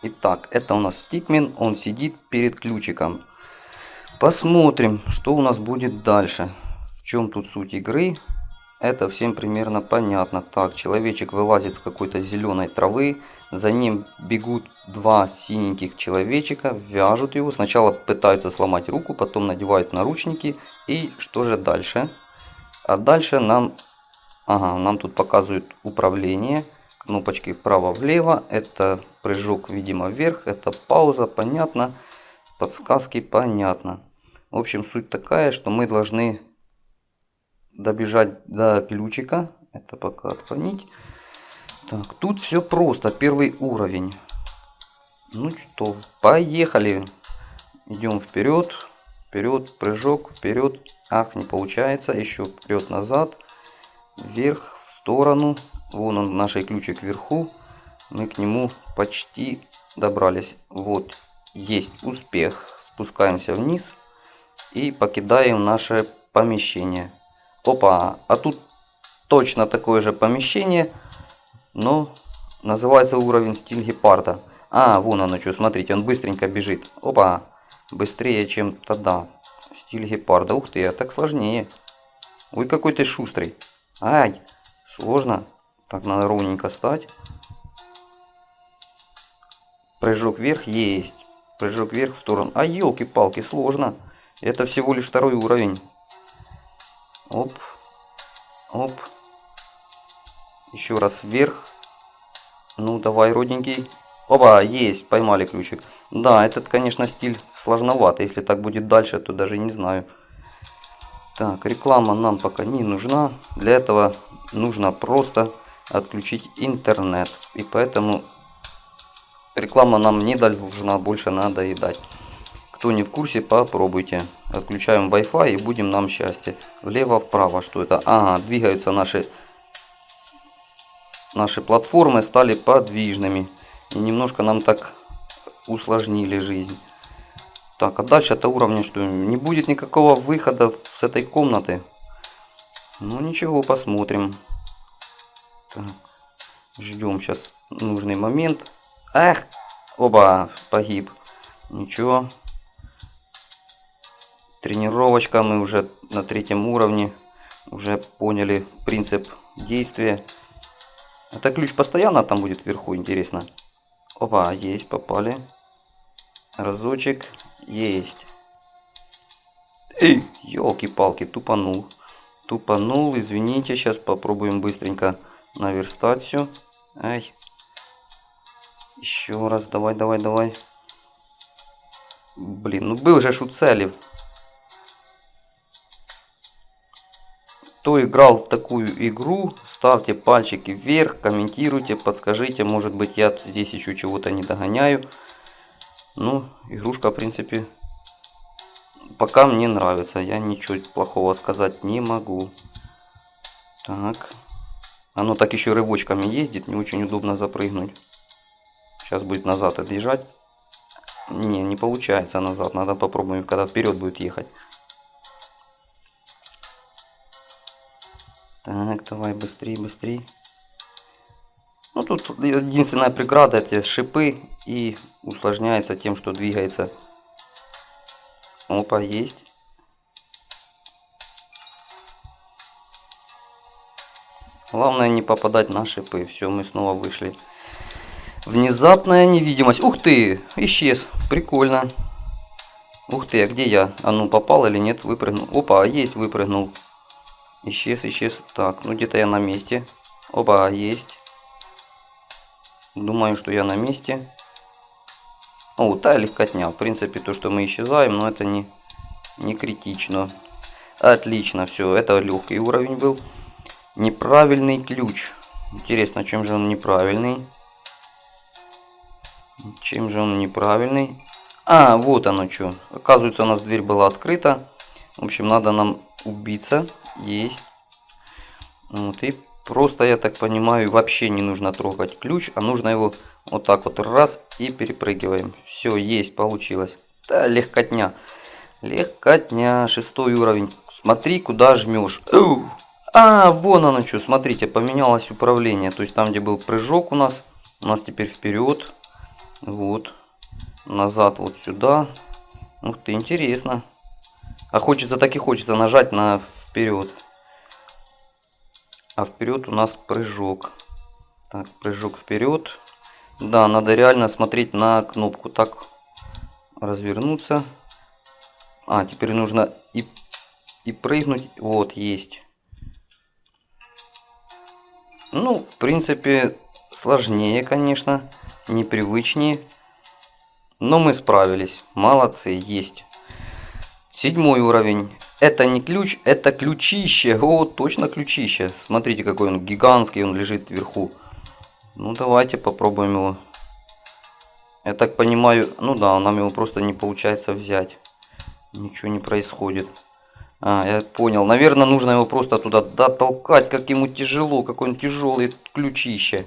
Итак, это у нас стикмен, он сидит перед ключиком. Посмотрим, что у нас будет дальше. В чем тут суть игры? Это всем примерно понятно. Так, человечек вылазит с какой-то зеленой травы. За ним бегут два синеньких человечика, вяжут его. Сначала пытаются сломать руку, потом надевают наручники. И что же дальше? А дальше нам, ага, нам тут показывают управление. Кнопочки вправо-влево. Это прыжок, видимо, вверх. Это пауза, понятно. Подсказки, понятно. В общем, суть такая, что мы должны добежать до ключика. Это пока отклонить. Так, тут все просто. Первый уровень. Ну что, поехали. Идем вперед. Вперед, прыжок, вперед. Ах, не получается. Еще вперед, назад. Вверх, в сторону. Вон он, наш ключик вверху. Мы к нему почти добрались. Вот, есть успех. Спускаемся вниз и покидаем наше помещение. Опа, а тут точно такое же помещение, но называется уровень стиль гепарда. А, вон оно что, смотрите, он быстренько бежит. Опа, быстрее, чем тогда. Стиль гепарда, ух ты, а так сложнее. Ой, какой ты шустрый. Ай, сложно. Так, надо ровненько стать. Прыжок вверх есть. Прыжок вверх в сторону. А, елки-палки, сложно. Это всего лишь второй уровень. Оп. Оп. Еще раз вверх. Ну, давай, родненький. Опа, есть, поймали ключик. Да, этот, конечно, стиль сложновато. Если так будет дальше, то даже не знаю. Так, реклама нам пока не нужна. Для этого нужно просто отключить интернет. И поэтому реклама нам не должна больше надоедать. Кто не в курсе, попробуйте. Отключаем Wi-Fi и будем нам счастье. Влево-вправо, что это? Ага, двигаются наши, наши платформы, стали подвижными. И немножко нам так усложнили жизнь. Так, а дальше это уровня, что не будет никакого выхода с этой комнаты. Ну ничего, посмотрим. Так, ждем сейчас нужный момент. Эх, оба, погиб. Ничего, тренировочка. Мы уже на третьем уровне. Уже поняли принцип действия. Это ключ постоянно там будет вверху, интересно. Опа, есть, попали. Разочек, есть. Эй, елки-палки, тупанул. Тупанул, извините, сейчас попробуем быстренько наверстать все. Ай. Еще раз, давай, давай, давай. Блин, ну был же шуцелев. Кто играл в такую игру, ставьте пальчики вверх, комментируйте, подскажите, может быть я здесь еще чего-то не догоняю. Ну, игрушка в принципе пока мне нравится, я ничего плохого сказать не могу. Так, оно так еще рывочками ездит, не очень удобно запрыгнуть. Сейчас будет назад отъезжать. Не, не получается назад, надо попробуем, когда вперед будет ехать. Так, давай быстрее, быстрее. Ну тут единственная преграда эти шипы и усложняется тем, что двигается. Опа, есть. Главное не попадать на шипы. Все, мы снова вышли. Внезапная невидимость. Ух ты, исчез. Прикольно. Ух ты, а где я? А ну попал или нет? Выпрыгнул. Опа, есть, выпрыгнул. Исчез, исчез. Так, ну где-то я на месте. Оба, есть. Думаю, что я на месте. О, та легкотня. В принципе, то, что мы исчезаем, но это не, не критично. Отлично, все, это легкий уровень был. Неправильный ключ. Интересно, чем же он неправильный? Чем же он неправильный? А, вот оно что. Оказывается, у нас дверь была открыта. В общем, надо нам убиться. Есть. Вот, и просто, я так понимаю, вообще не нужно трогать ключ, а нужно его вот так вот раз и перепрыгиваем. Все, есть, получилось. Да, легкотня. Легкотня, шестой уровень. Смотри, куда жмешь. А, вон оно что, смотрите, поменялось управление. То есть там, где был прыжок у нас, у нас теперь вперед. Вот. Назад вот сюда. Ух ты, интересно. А хочется, так и хочется нажать на вперед. А вперед у нас прыжок. Так, прыжок вперед. Да, надо реально смотреть на кнопку. Так, развернуться. А, теперь нужно и, и прыгнуть. Вот, есть. Ну, в принципе, сложнее, конечно. Непривычнее. Но мы справились. Молодцы, есть. Седьмой уровень. Это не ключ, это ключище. О, точно ключище. Смотрите, какой он гигантский, он лежит вверху. Ну, давайте попробуем его. Я так понимаю, ну да, нам его просто не получается взять. Ничего не происходит. А, я понял. Наверное, нужно его просто туда дотолкать, как ему тяжело, какой он тяжелый ключище.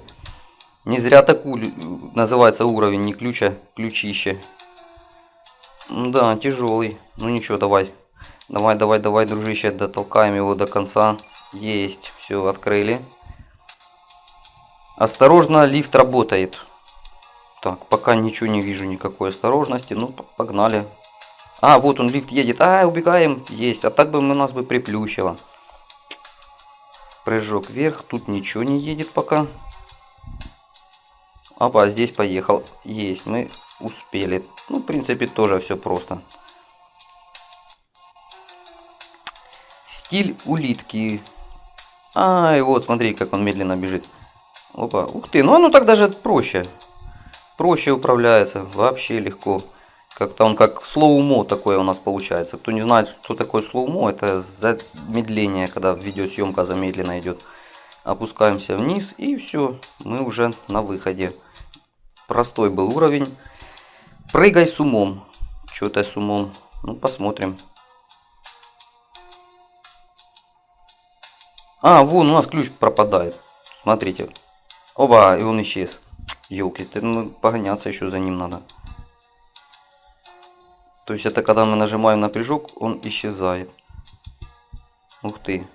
Не зря такую называется уровень, не ключа, ключище. Да, тяжелый. Ну ничего, давай. Давай, давай, давай, дружище, дотолкаем его до конца. Есть, все, открыли. Осторожно, лифт работает. Так, пока ничего не вижу, никакой осторожности. Ну, погнали. А, вот он, лифт едет. А, убегаем. Есть. А так бы у нас бы приплющило. Прыжок вверх. Тут ничего не едет пока. Опа, здесь поехал. Есть, мы успели. Ну, в принципе, тоже все просто. Стиль улитки. А, и вот, смотри, как он медленно бежит. Опа, ух ты, ну оно так даже проще. Проще управляется, вообще легко. Как-то он как slow-mo такое у нас получается. Кто не знает, что такое slow-mo, это замедление, когда видеосъемка замедленно идет. Опускаемся вниз и все, мы уже на выходе. Простой был уровень. Прыгай с умом. Что-то с умом. Ну, посмотрим. А, вон у нас ключ пропадает. Смотрите. Оба, и он исчез. Елки, ну, погоняться еще за ним надо. То есть это когда мы нажимаем на прыжок, он исчезает. Ух ты.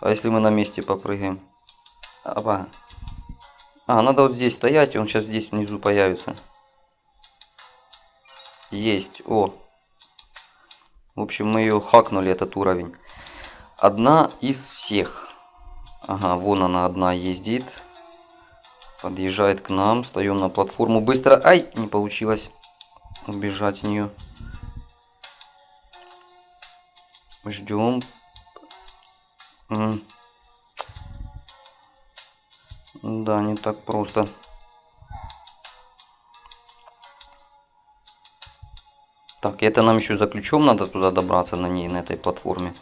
А если мы на месте попрыгаем? Опа. А, надо вот здесь стоять, он сейчас здесь внизу появится. Есть, о. В общем, мы ее хакнули, этот уровень. Одна из всех. Ага, вон она одна ездит. Подъезжает к нам, встаем на платформу. Быстро, ай, не получилось убежать с нее. Ждем. Да, не так просто. Так, это нам еще за ключом надо туда добраться на ней, на этой платформе.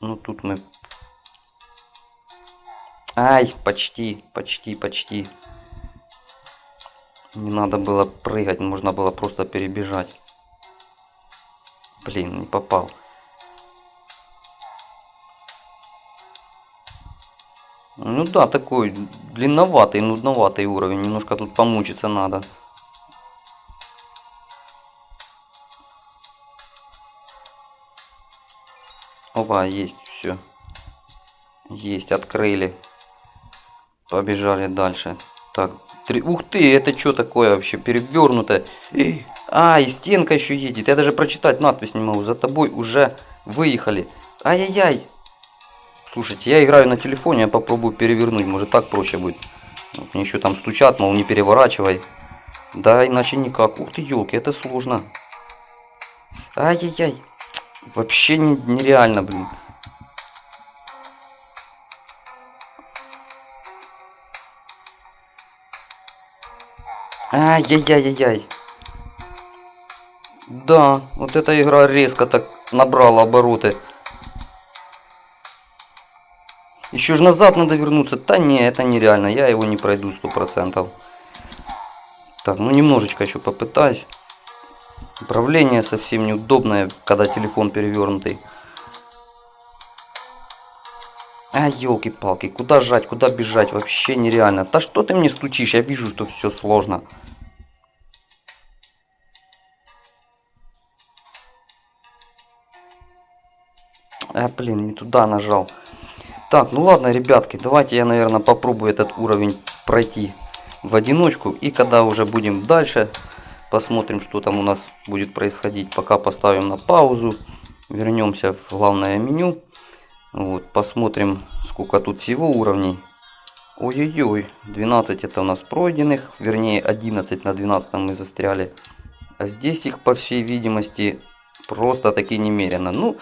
Ну тут мы... Ай, почти, почти, почти. Не надо было прыгать, можно было просто перебежать. Блин, не попал. Ну да, такой длинноватый, нудноватый уровень. Немножко тут помучиться надо. Опа, есть все. Есть, открыли. Побежали дальше. Так, три... Ух ты, это что такое вообще? Перевернутое. Эй, а, и стенка еще едет. Я даже прочитать надпись не могу. За тобой уже выехали. Ай-яй-яй. Слушайте, я играю на телефоне, я попробую перевернуть, может так проще будет. Вот мне еще там стучат, мол, не переворачивай. Да, иначе никак. Ух ты, елки, это сложно. Ай-яй-яй. Вообще не, нереально, блин. Ай-яй-яй-яй-яй. Да, вот эта игра резко так набрала обороты. Еще же назад надо вернуться. Да не, это нереально. Я его не пройду сто процентов. Так, ну немножечко еще попытаюсь. Управление совсем неудобное, когда телефон перевернутый. А, елки-палки, куда жать, куда бежать, вообще нереально. Да что ты мне стучишь, я вижу, что все сложно. А, блин, не туда нажал. Так, ну ладно, ребятки, давайте я, наверное, попробую этот уровень пройти в одиночку. И когда уже будем дальше, посмотрим, что там у нас будет происходить. Пока поставим на паузу, вернемся в главное меню. Вот, посмотрим, сколько тут всего уровней. Ой-ой-ой, 12 это у нас пройденных, вернее 11 на 12 мы застряли. А здесь их, по всей видимости, просто таки немерено. Ну,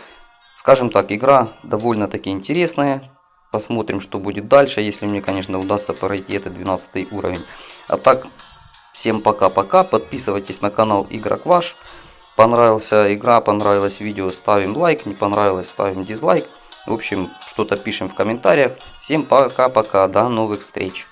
скажем так, игра довольно-таки интересная. Посмотрим, что будет дальше, если мне, конечно, удастся пройти этот 12 уровень. А так, всем пока-пока. Подписывайтесь на канал Игрок Ваш. Понравился игра, понравилось видео, ставим лайк. Не понравилось, ставим дизлайк. В общем, что-то пишем в комментариях. Всем пока-пока, до новых встреч.